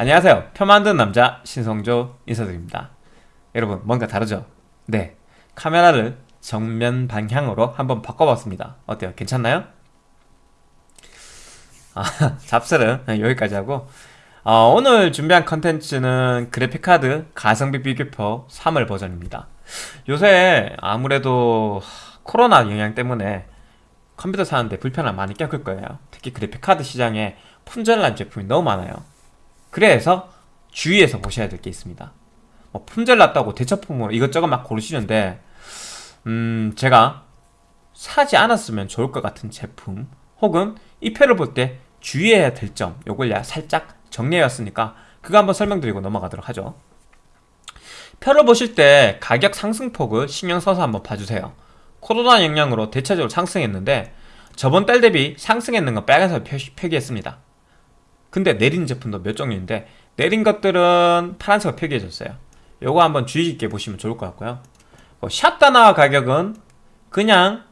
안녕하세요. 표 만드는 남자 신성조 인사드립니다. 여러분 뭔가 다르죠? 네. 카메라를 정면 방향으로 한번 바꿔봤습니다. 어때요? 괜찮나요? 아, 잡설은 여기까지 하고. 어, 오늘 준비한 컨텐츠는 그래픽카드 가성비 비교표 3월 버전입니다. 요새 아무래도 코로나 영향 때문에 컴퓨터 사는데 불편함 많이 겪을 거예요. 특히 그래픽카드 시장에 품절난 제품이 너무 많아요 그래서 주의해서 보셔야 될 게 있습니다. 뭐 품절 났다고 대처품으로 이것저것 막 고르시는데 음 제가 사지 않았으면 좋을 것 같은 제품 혹은 이 표를 볼 때 주의해야 될 점 요걸 살짝 정리해왔으니까 그거 한번 설명드리고 넘어가도록 하죠. 표를 보실 때 가격 상승폭을 신경 써서 한번 봐주세요. 코로나 영향으로 대체적으로 상승했는데 저번 달 대비 상승했는 건 빨간색 표기했습니다 근데 내린 제품도 몇 종류인데 내린 것들은 파란색으로 표기해줬어요. 요거 한번 주의 깊게 보시면 좋을 것 같고요. 어, 샵 다나와 가격은 그냥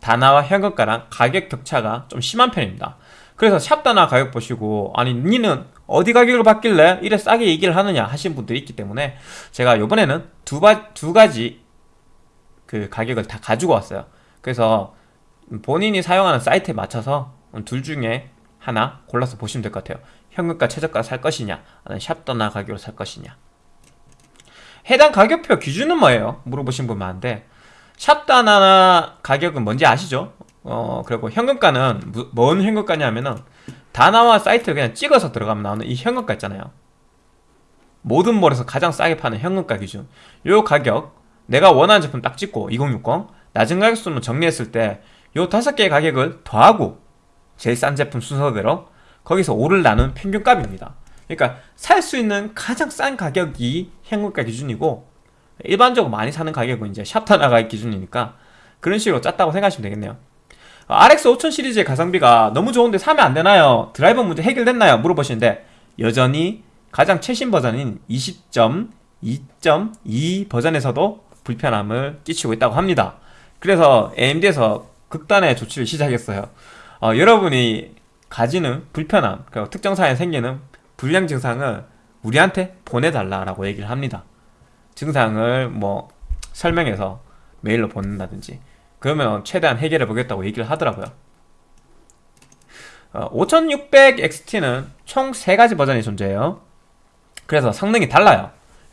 다나와 현금가랑 가격 격차가 좀 심한 편입니다. 그래서 샵 다나 가격 보시고 아니 니는 어디 가격을 받길래 이래 싸게 얘기를 하느냐 하신 분들이 있기 때문에 제가 요번에는 두, 바, 두 가지 그 가격을 다 가지고 왔어요. 그래서 본인이 사용하는 사이트에 맞춰서 둘 중에 하나 골라서 보시면 될 것 같아요 현금가 최저가 살 것이냐 아니면 샵더나 가격으로 살 것이냐 해당 가격표 기준은 뭐예요? 물어보신 분 많은데 샵다나 가격은 뭔지 아시죠? 어 그리고 현금가는 뭔 현금가냐면은 다나와 사이트를 그냥 찍어서 들어가면 나오는 이 현금가 있잖아요 모든 몰에서 가장 싸게 파는 현금가 기준 요 가격 내가 원하는 제품 딱 찍고 2060 낮은 가격수로 정리했을 때 요 다섯 개의 가격을 더하고 제일 싼 제품 순서대로 거기서 오를 나눈 평균값입니다 그러니까 살 수 있는 가장 싼 가격이 현금가 기준이고 일반적으로 많이 사는 가격은 이제 샵타나 가격 기준이니까 그런 식으로 짰다고 생각하시면 되겠네요 RX 5000 시리즈의 가성비가 너무 좋은데 사면 안 되나요? 드라이버 문제 해결됐나요? 물어보시는데 여전히 가장 최신 버전인 20.2.2 버전에서도 불편함을 끼치고 있다고 합니다 그래서 AMD에서 극단의 조치를 시작했어요 어, 여러분이 가지는 불편함 그리고 특정 사에 생기는 불량 증상을 우리한테 보내달라라고 얘기를 합니다. 증상을 뭐 설명해서 메일로 보낸다든지 그러면 최대한 해결해 보겠다고 얘기를 하더라고요. 어, 5600XT는 총 3가지 버전이 존재해요. 그래서 성능이 달라요.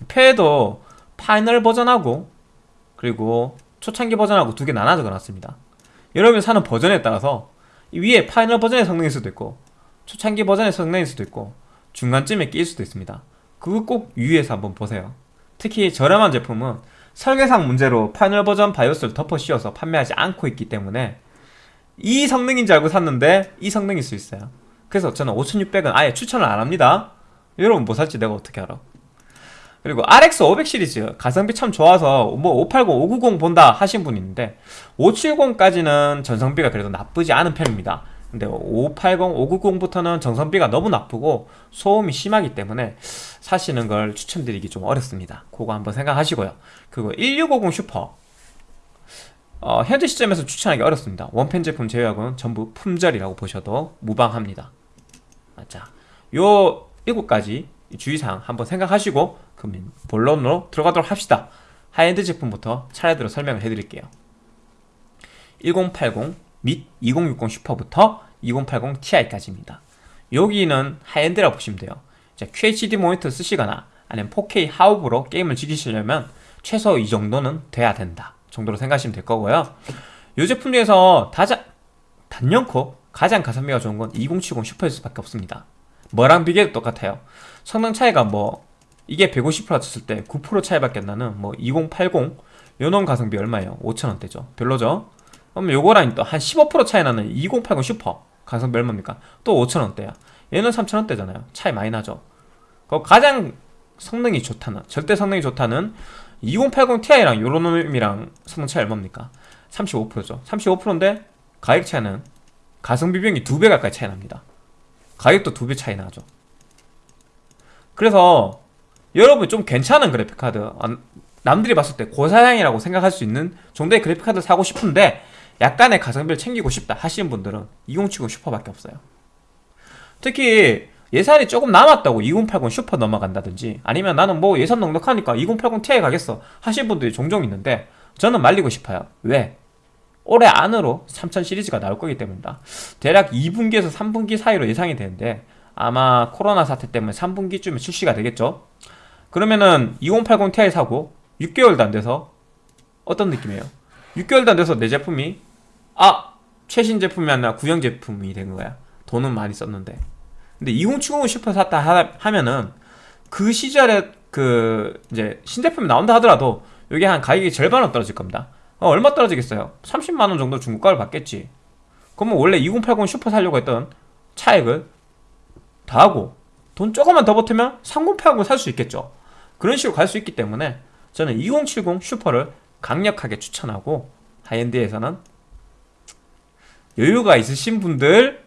표에도 final 버전하고 그리고 초창기 버전하고 두 개 나눠져 놨습니다. 여러분이 사는 버전에 따라서 위에 final 버전의 성능일 수도 있고 초창기 버전의 성능일 수도 있고 중간쯤에 끼일 수도 있습니다. 그거 꼭 유의해서 한번 보세요. 특히 저렴한 제품은 설계상 문제로 final 버전 바이오스를 덮어 씌워서 판매하지 않고 있기 때문에 이 성능인 줄 알고 샀는데 이 성능일 수 있어요. 그래서 저는 5600은 아예 추천을 안합니다. 여러분 뭐 살지 내가 어떻게 알아 그리고 RX 500 시리즈 가성비 참 좋아서 뭐 580, 590 본다 하신 분 있는데 570까지는 전성비가 그래도 나쁘지 않은 편입니다. 근데 580, 590부터는 정성비가 너무 나쁘고 소음이 심하기 때문에 사시는 걸 추천드리기 좀 어렵습니다. 그거 한번 생각하시고요. 그리고 1650 슈퍼. 어, 현재 시점에서 추천하기 어렵습니다. 원팬 제품 제외하고는 전부 품절이라고 보셔도 무방합니다. 자, 요 7가지 주의사항 한번 생각하시고 그러면 본론으로 들어가도록 합시다. 하이엔드 제품부터 차례대로 설명을 해드릴게요. 1080 및 2060 슈퍼부터 2080 Ti까지입니다. 여기는 high-end라고 보시면 돼요. 자, QHD 모니터 쓰시거나 아니면 4K 하옵으로 게임을 즐기시려면 최소 이 정도는 돼야 된다 정도로 생각하시면 될 거고요. 이 제품 중에서 다자, 단연코 가장 가성비가 좋은 건 2070 슈퍼일 수밖에 없습니다. 뭐랑 비교해도 똑같아요. 성능 차이가 뭐 이게 150% 쳤을 때 9% 차이밖에 안 나는 뭐 2080 요놈 가성비 얼마예요? 5천원대죠 별로죠? 그럼 요거랑 또 한 15% 차이 나는 2080 슈퍼 가성비 얼마입니까? 또 5천원대야 얘는 3천원대잖아요 차이 많이 나죠 그 가장 성능이 좋다는 절대 성능이 좋다는 2080 Ti랑 요런 놈이랑 성능 차이 얼마입니까? 35%죠 35%인데 가격 차이는 가성비 비용이 2배 가까이 차이 납니다 가격도 2배 차이 나죠 그래서 여러분 좀 괜찮은 그래픽카드 남들이 봤을 때 고사양이라고 생각할 수 있는 정도의 그래픽카드 사고 싶은데 약간의 가성비를 챙기고 싶다 하시는 분들은 2070 슈퍼밖에 없어요. 특히 예산이 조금 남았다고 2080 슈퍼 넘어간다든지 아니면 나는 뭐 예산 넉넉하니까 2080 Ti 가겠어 하신 분들이 종종 있는데 저는 말리고 싶어요. 왜? 올해 안으로 3000 시리즈가 나올 거기 때문이다. 대략 2분기에서 3분기 사이로 예상이 되는데 아마 코로나 사태 때문에 3분기쯤에 출시가 되겠죠 그러면은 2080 Ti 사고 6개월도 안 돼서 어떤 느낌이에요? 6개월도 안 돼서 내 제품이 아 최신 제품이 아니라 구형 제품이 된 거야 돈은 많이 썼는데 근데 2070 슈퍼 샀다 하- 하면은 그 시절에 그 이제 신제품이 나온다 하더라도 이게 한 가격이 절반은 떨어질 겁니다. 어, 얼마 떨어지겠어요? 30만 원 정도 중고가를 받겠지. 그러면 원래 2080 슈퍼 사려고 했던 차액을 다 하고 돈 조금만 더 보태면 3080을 살 수 있겠죠. 그런 식으로 갈 수 있기 때문에 저는 2070 슈퍼를 강력하게 추천하고 high-end에서는 여유가 있으신 분들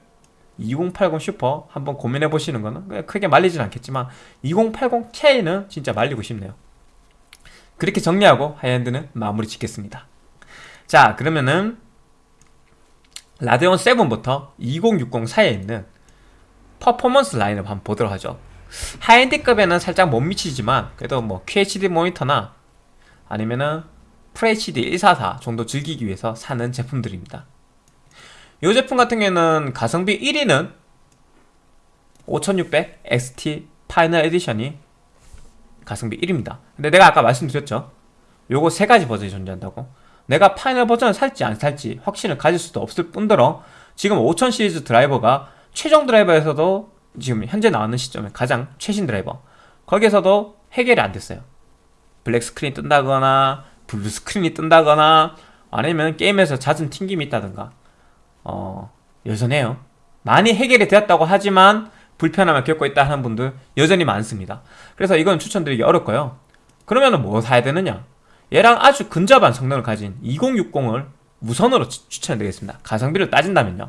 2080 슈퍼 한번 고민해 보시는 거는 크게 말리진 않겠지만 2080 Ti는 진짜 말리고 싶네요. 그렇게 정리하고 high-end는 마무리 짓겠습니다. 자, 그러면은 라데온 7부터 2060 사이에 있는 퍼포먼스 라인업 한번 보도록 하죠. high-end급에는 살짝 못 미치지만 그래도 뭐 QHD 모니터나 아니면은 FHD 144 정도 즐기기 위해서 사는 제품들입니다. 이 제품 같은 경우에는 가성비 1위는 5600 XT final edition이 가성비 1위입니다. 근데 내가 아까 말씀드렸죠. 요거 세 가지 버전이 존재한다고. 내가 final 버전을 살지 안 살지 확신을 가질 수도 없을 뿐더러 지금 5000 시리즈 드라이버가 최종 드라이버에서도 지금 현재 나오는 시점에 가장 최신 드라이버 거기에서도 해결이 안 됐어요. black screen이 뜬다거나 blue screen이 뜬다거나 아니면 게임에서 잦은 튕김이 있다든가 어, 여전해요. 많이 해결이 되었다고 하지만 불편함을 겪고 있다 하는 분들 여전히 많습니다. 그래서 이건 추천드리기 어렵고요. 그러면 뭐 사야 되느냐? 얘랑 아주 근접한 성능을 가진 2060을 우선으로 추- 추천드리겠습니다. 가성비를 따진다면요.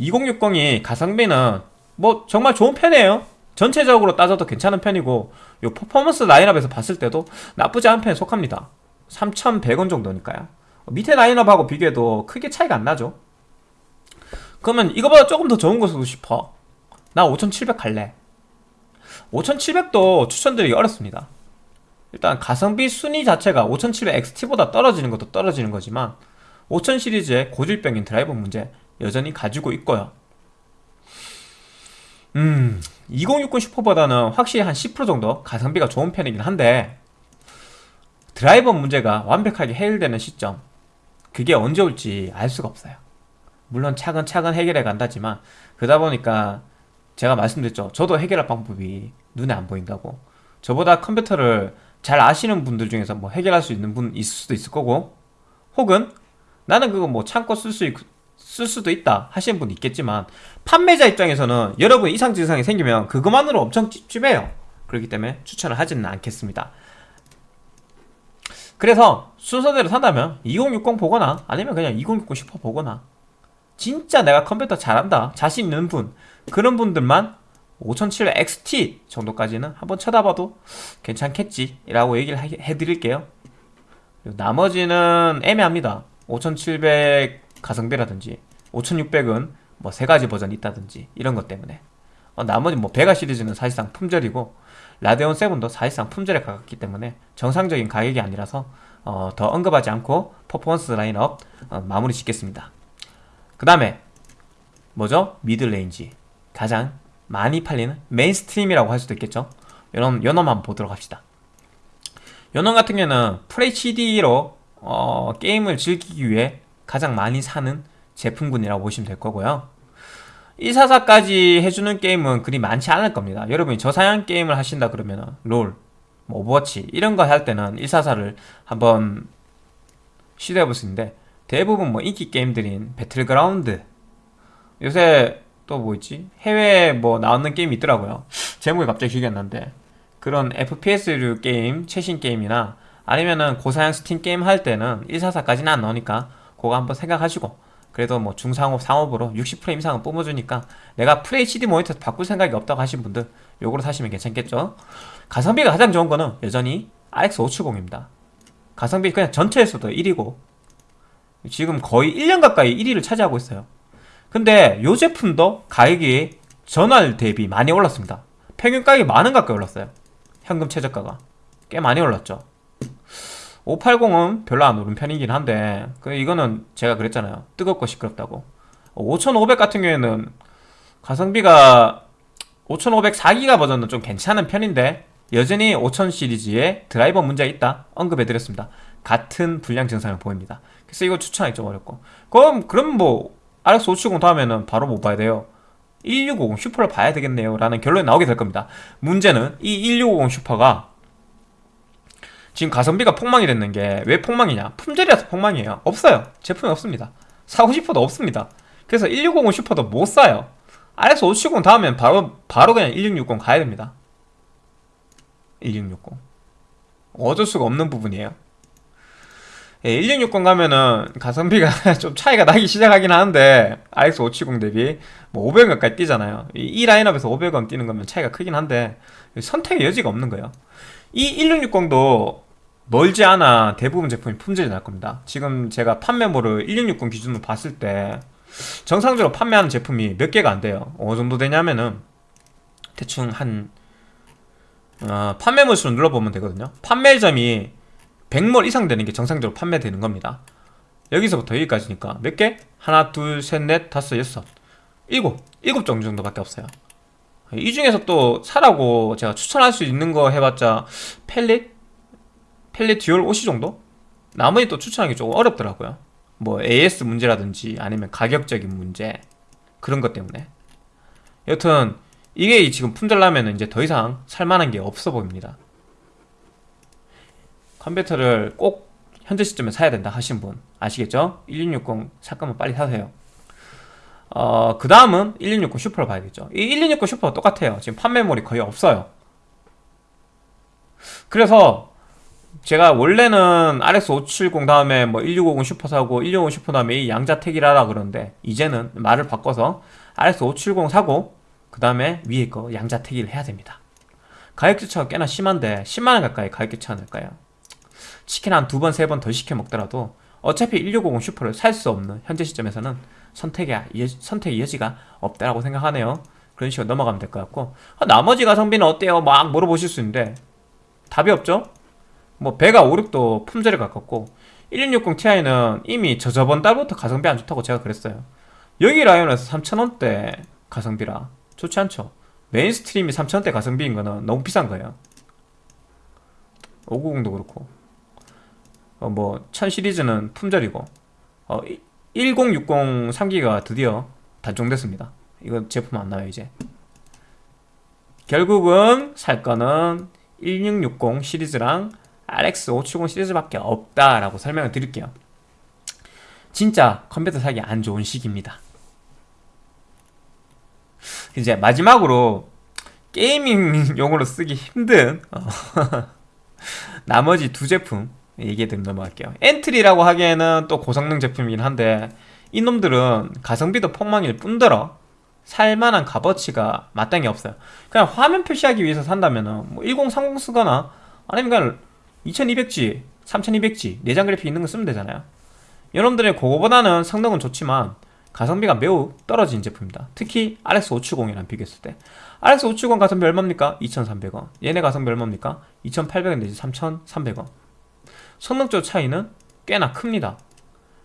2060이 가성비는 뭐 정말 좋은 편이에요. 전체적으로 따져도 괜찮은 편이고 요 퍼포먼스 라인업에서 봤을 때도 나쁘지 않은 편에 속합니다. 3,100원 정도니까요. 밑에 라인업하고 비교해도 크게 차이가 안 나죠. 그러면 이거보다 조금 더 좋은 거 쓰고 싶어. 나 5700 갈래. 5700도 추천드리기 어렵습니다. 일단 가성비 순위 자체가 5700 XT보다 떨어지는 것도 떨어지는 거지만 5000 시리즈의 고질병인 드라이버 문제 여전히 가지고 있고요. 음, 2060 슈퍼보다는 확실히 한 10% 정도 가성비가 좋은 편이긴 한데 드라이버 문제가 완벽하게 해결되는 시점 그게 언제 올지 알 수가 없어요. 물론 차근차근 해결해 간다지만 그러다 보니까 제가 말씀드렸죠. 저도 해결할 방법이 눈에 안 보인다고. 저보다 컴퓨터를 잘 아시는 분들 중에서 뭐 해결할 수 있는 분 있을 수도 있을 거고 혹은 나는 그거 뭐 참고 쓸 수 쓸 수도 있다 하시는 분 있겠지만 판매자 입장에서는 여러분 이상 증상이 생기면 그것만으로 엄청 찝찝해요. 그렇기 때문에 추천을 하지는 않겠습니다. 그래서 순서대로 산다면 2060 보거나 아니면 그냥 2060 슈퍼 보거나 진짜 내가 컴퓨터 잘한다 자신 있는 분 그런 분들만 5700 XT 정도까지는 한번 쳐다봐도 괜찮겠지 라고 얘기를 하- 해드릴게요 나머지는 애매합니다 5700 가성비라든지 5600은 뭐 세 가지 버전이 있다든지 이런 것 때문에. 어, 나머지 뭐 베가 시리즈는 사실상 품절이고 라데온 7도 사실상 품절에 가깝기 때문에 정상적인 가격이 아니라서 어, 더 언급하지 않고 퍼포먼스 라인업 어, 마무리 짓겠습니다. 그 다음에 뭐죠? middle range. 가장 많이 팔리는 mainstream이라고 할 수도 있겠죠? 요놈, 요놈 한번 보도록 합시다. 요놈 같은 경우는 FHD로 어, 게임을 즐기기 위해 가장 많이 사는 제품군이라고 보시면 될 거고요 144까지 해주는 게임은 그리 많지 않을 겁니다 여러분이 저사양 게임을 하신다 그러면 롤, 뭐 오버워치 이런 거 할 때는 144를 한번 시도해 볼 수 있는데 대부분 뭐 인기 게임들인 배틀그라운드 요새 또 뭐 있지? 해외에 뭐 나오는 게임이 있더라고요. 제목이 갑자기 기억이 안 나는데 그런 FPS류 게임, 최신 게임이나 아니면은 고사양 스팀 게임 할 때는 144까지는 안 나오니까 그거 한번 생각하시고 그래도 뭐 중상옵 상옵으로 60프레임 이상은 뿜어주니까 내가 FHD 모니터 바꿀 생각이 없다고 하신 분들 요거로 사시면 괜찮겠죠? 가성비가 가장 좋은 거는 여전히 RX 570입니다. 가성비 그냥 전체에서도 1위고 지금 거의 1년 가까이 1위를 차지하고 있어요. 근데 요 제품도 가격이 전월 대비 많이 올랐습니다. 평균 가격이 만원 가까이 올랐어요. 현금 최저가가 꽤 많이 올랐죠. 580은 별로 안 오른 편이긴 한데 그 이거는 제가 그랬잖아요. 뜨겁고 시끄럽다고. 5500 같은 경우에는 가성비가 5500 4기가 버전은 좀 괜찮은 편인데 여전히 5000 시리즈에 드라이버 문제가 있다 언급해드렸습니다. 같은 불량 증상을 보입니다. 그래서 이거 추천하기 좀 어렵고 그럼 그럼 뭐 RX 570 다음에는 바로 뭐 봐야 돼요. 1650 슈퍼를 봐야 되겠네요 라는 결론이 나오게 될 겁니다. 문제는 이 1650 슈퍼가 지금 가성비가 폭망이 됐는 게 왜 폭망이냐? 품절이라서 폭망이에요. 없어요. 제품이 없습니다. 사고 싶어도 없습니다. 그래서 1650 슈퍼도 못 사요. RX 570 다음엔 바로 바로 그냥 1660 가야 됩니다. 1660 어쩔 수가 없는 부분이에요. 예, 1660 가면은 가성비가 좀 차이가 나기 시작하긴 하는데 RX 570 대비 뭐 500원 가까이 뛰잖아요. 이, 이 라인업에서 500원 뛰는 거면 차이가 크긴 한데 선택의 여지가 없는 거예요. 이 1660도 멀지 않아 대부분 제품이 품질이 날 겁니다. 지금 제가 판매모를 1660 기준으로 봤을 때 정상적으로 판매하는 제품이 몇 개가 안 돼요. 어느 정도 되냐면은 대충 한 어, 판매물 수를 눌러보면 되거든요. 판매점이 100몰 이상 되는 게 정상적으로 판매되는 겁니다. 여기서부터 여기까지니까 몇 개? 하나, 둘, 셋, 넷, 다섯, 여섯, 일곱, 일곱 종류 정도밖에 없어요. 이 중에서 또 사라고 제가 추천할 수 있는 거 해봤자 Palit, Palit Dual OC 정도? 나머지 또 추천하기 조금 어렵더라고요. 뭐 AS 문제라든지 아니면 가격적인 문제 그런 것 때문에 여튼 이게 지금 품절나면 이제 더 이상 살만한 게 없어 보입니다. 컴퓨터를 꼭 현재 시점에 사야 된다 하신 분 아시겠죠? 1660살 거면 빨리 사세요. 어, 그 다음은 1660 슈퍼를 봐야겠죠. 이 1660 슈퍼가 똑같아요. 지금 판매물이 거의 없어요. 그래서 제가 원래는 RX 570 다음에 뭐 1650 슈퍼 사고 1650 슈퍼 다음에 이 양자택일하라 그러는데 이제는 말을 바꿔서 RX 570 사고 그 다음에 위에 거 양자택일을 해야 됩니다. 가격 교차가 꽤나 심한데 10만원 가까이 가격 교차가 날까요? 치킨 한 두 번, 세 번 더 시켜 먹더라도 어차피 1650 슈퍼를 살 수 없는 현재 시점에서는 선택의, 선택의 여지가 없다라고 생각하네요. 그런 식으로 넘어가면 될 것 같고 아, 나머지 가성비는 어때요? 막 물어보실 수 있는데 답이 없죠? 뭐 베가 56도 품절에 가깝고 1660 Ti는 이미 저 저번 달부터 가성비 안 좋다고 제가 그랬어요. 여기 라인업에서 3,000원대 가성비라 좋지 않죠? mainstream이 3,000원대 가성비인 거는 너무 비싼 거예요. 590도 그렇고 어, 뭐1000 시리즈는 품절이고 어, 1060 3기가 드디어 단종됐습니다. 이거 제품 안 나와요 이제. 결국은 살 거는 1660 시리즈랑 RX 570 시리즈밖에 없다라고 설명을 드릴게요. 진짜 컴퓨터 사기 안 좋은 시기입니다. 이제 마지막으로 게이밍용으로 쓰기 힘든 어, 나머지 두 제품 얘기해 드리면 넘어갈게요. 엔트리라고 하기에는 또 고성능 제품이긴 한데 이놈들은 가성비도 폭망일 뿐더러 살만한 값어치가 마땅히 없어요. 그냥 화면 표시하기 위해서 산다면은 뭐1030 쓰거나 아니면 그냥 2200G, 3200G 내장 그래픽 있는 거 쓰면 되잖아요. 여러분들의 그거보다는 성능은 좋지만 가성비가 매우 떨어진 제품입니다. 특히 RX 570이랑 비교했을 때 RX 570 가성비 얼마입니까? 2300원 얘네 가성비 얼마입니까? 2800원 내지 3300원 성능적 차이는 꽤나 큽니다.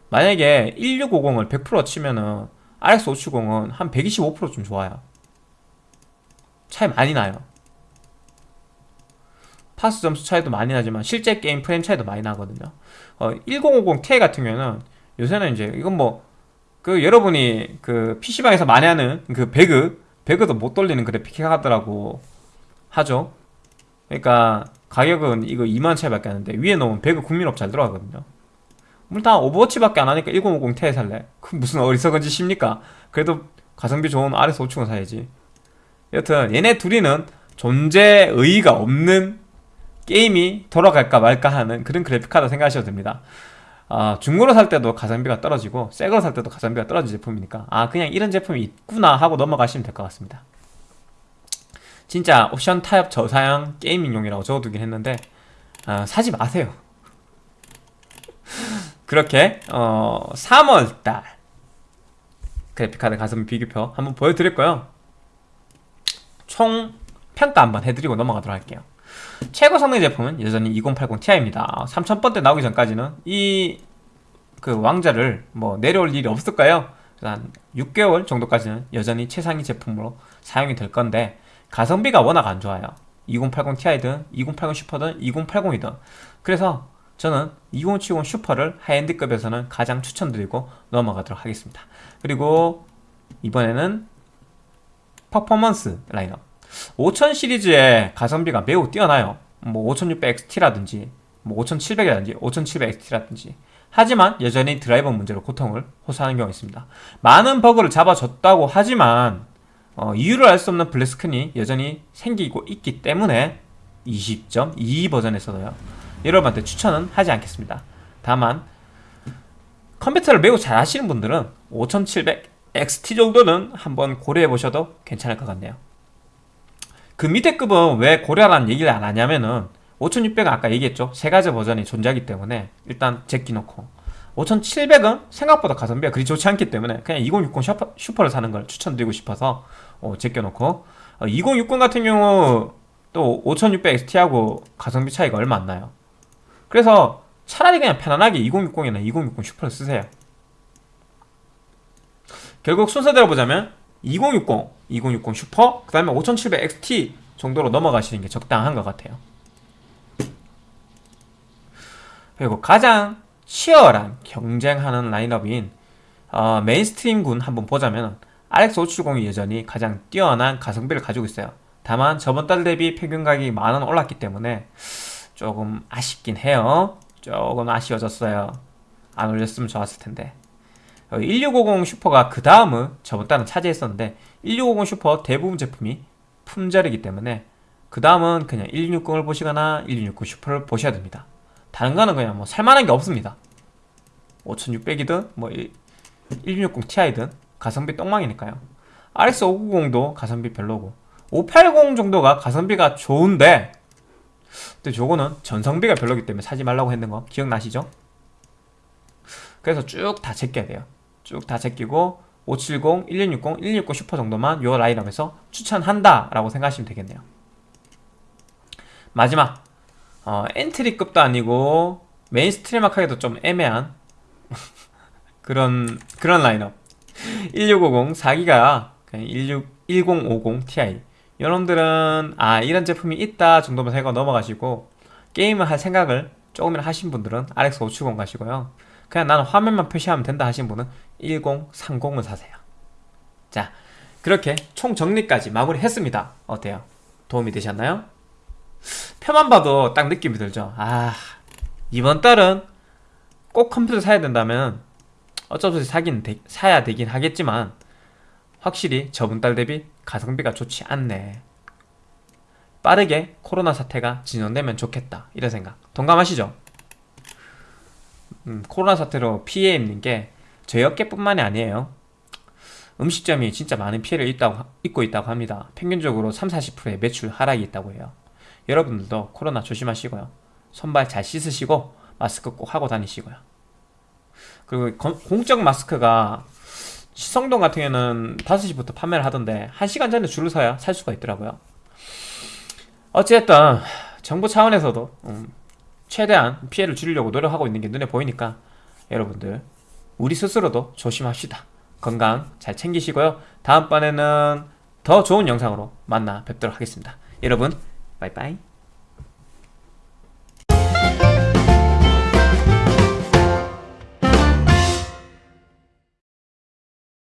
만약에 1650을 100% 치면은 RX 570은 한 125%좀 좋아요. 차이 많이 나요. 파스 점수 차이도 많이 나지만 실제 게임 프레임 차이도 많이 나거든요. 어, 1050 Ti 같은 경우는 요새는 이제 이건 뭐 그 여러분이 그 PC방에서 많이 하는 그 배그 배그도 못 돌리는 그래픽 카드라고 하죠. 그러니까 가격은 이거 2만 차이밖에 안 하는데 위에 놓으면 배그 국민옵 잘 들어가거든요. 물론 오버워치밖에 안 하니까 1050 Ti 살래. 그 무슨 어리석은 짓입니까? 그래도 가성비 좋은 RX 570 사야지. 여튼 얘네 둘이는 존재 의의가 없는 게임이 돌아갈까 말까 하는 그런 그래픽카드 생각하셔도 됩니다. 아, 중고로 살 때도 가성비가 떨어지고 새거로 살 때도 가성비가 떨어진 제품이니까 아 그냥 이런 제품이 있구나 하고 넘어가시면 될 것 같습니다. 진짜 옵션 타협 저사양 게이밍용이라고 적어두긴 했는데 아, 사지 마세요. 그렇게 어, 3월달 그래픽카드 가성비 비교표 한번 보여드릴 거요. 총 평가 한번 해드리고 넘어가도록 할게요. 최고 성능 제품은 여전히 2080 Ti입니다. 3000번대 나오기 전까지는 이 그 왕자를 뭐 내려올 일이 없을 까요? 한 6개월 정도까지는 여전히 최상위 제품으로 사용이 될 건데 가성비가 워낙 안 좋아요. 2080 Ti든 2080 슈퍼든 2080이든 그래서 저는 2070 슈퍼를 하이엔드급에서는 가장 추천드리고 넘어가도록 하겠습니다. 그리고 이번에는 퍼포먼스 라인업 5000 시리즈의 가성비가 매우 뛰어나요. 뭐 5600XT라든지 뭐 5700이라든지 5700XT라든지 하지만 여전히 드라이버 문제로 고통을 호소하는 경우가 있습니다. 많은 버그를 잡아줬다고 하지만 어, 이유를 알 수 없는 블랙스크린이 여전히 생기고 있기 때문에 20.2 버전에서도요. 여러분한테 추천은 하지 않겠습니다. 다만 컴퓨터를 매우 잘 하시는 분들은 5700 XT 정도는 한번 고려해 보셔도 괜찮을 것 같네요. 그 밑에 급은 왜 고려하라는 얘기를 안 하냐면은 5600은 아까 얘기했죠. 세 가지 버전이 존재하기 때문에 일단 제끼놓고 5700은 생각보다 가성비가 그리 좋지 않기 때문에 그냥 2060 슈퍼, 슈퍼 를 사는 걸 추천드리고 싶어서 어, 제껴놓고 어, 2060 같은 경우 또 5600XT하고 가성비 차이가 얼마 안 나요. 그래서 차라리 그냥 편안하게 2060이나 2060 슈퍼를 쓰세요. 결국 순서대로 보자면 2060, 2060 슈퍼, 그 다음에 5700XT 정도로 넘어가시는 게 적당한 것 같아요. 그리고 가장 치열한 경쟁하는 라인업인 어, mainstream군 한번 보자면 RX570이 여전히 가장 뛰어난 가성비를 가지고 있어요. 다만 저번 달 대비 평균 가격이 만원 올랐기 때문에 조금 아쉽긴 해요. 조금 아쉬워졌어요. 안 올렸으면 좋았을 텐데. 1650 슈퍼가 그 다음을 저번 달은 차지했었는데 1650 슈퍼 대부분 제품이 품절이기 때문에 그 다음은 그냥 1660을 보시거나 1660 슈퍼를 보셔야 됩니다. 다른 거는 그냥 뭐 살만한 게 없습니다. 5600이든 뭐 1660 Ti든 가성비 똥망이니까요. RX 590도 가성비 별로고 580 정도가 가성비가 좋은데 근데 저거는 전성비가 별로기 때문에 사지 말라고 했는 거 기억나시죠? 그래서 쭉 다 제껴야 돼요. 쭉 다 제끼고 570, 1160, 160 슈퍼 정도만 요 라인업에서 추천한다 라고 생각하시면 되겠네요. 마지막. 어, 엔트리급도 아니고 mainstream 하기도 좀 애매한 그런 그런 라인업. 1650 4기가 16, 1050 Ti. 여러분들은 아 이런 제품이 있다 정도만 생각 넘어가시고 게임을 할 생각을 조금이나 하신 분들은 RX 570 가시고요 그냥 나는 화면만 표시하면 된다 하신 분은 1030을 사세요 자 그렇게 총 정리까지 마무리 했습니다 어때요? 도움이 되셨나요? 표만 봐도 딱 느낌이 들죠 아 이번 달은 꼭 컴퓨터 사야 된다면 어쩔 수 없이 사긴 되, 사야 되긴 하겠지만 확실히 저번 달 대비 가성비가 좋지 않네 빠르게 코로나 사태가 진정되면 좋겠다 이런 생각 동감하시죠? 음, 코로나 사태로 피해 입는 게 저희 업계뿐만이 아니에요. 음식점이 진짜 많은 피해를 입다고, 입고 있다고 합니다. 평균적으로 3-40%의 매출 하락이 있다고 해요. 여러분들도 코로나 조심하시고요. 손발 잘 씻으시고 마스크 꼭 하고 다니시고요. 그리고 공적 마스크가 시성동 같은 경우는 5시부터 판매를 하던데 1시간 전에 줄을 서야 살 수가 있더라고요. 어찌됐든 정부 차원에서도 음, 최대한 피해를 줄이려고 노력하고 있는 게 눈에 보이니까 여러분들 우리 스스로도 조심합시다. 건강 잘 챙기시고요. 다음번에는 더 좋은 영상으로 만나 뵙도록 하겠습니다. 여러분 바이바이